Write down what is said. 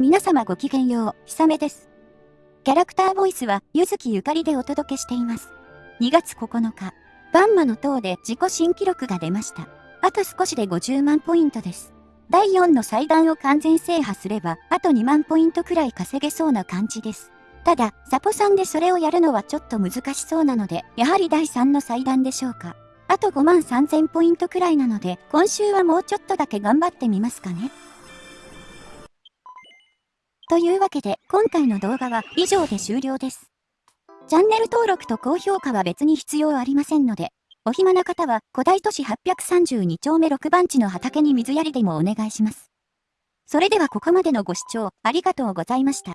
皆様ごきげんよう、ひさめです。キャラクターボイスは、ゆずきゆかりでお届けしています。2月9日、バンマの塔で自己新記録が出ました。あと少しで50万ポイントです。第4の祭壇を完全制覇すれば、あと2万ポイントくらい稼げそうな感じです。ただ、サポさんでそれをやるのはちょっと難しそうなので、やはり第3の祭壇でしょうか。あと5万3000ポイントくらいなので、今週はもうちょっとだけ頑張ってみますかね。というわけで、今回の動画は以上で終了です。チャンネル登録と高評価は別に必要ありませんので、お暇な方は古代都市832丁目6番地の畑に水やりでもお願いします。それではここまでのご視聴ありがとうございました。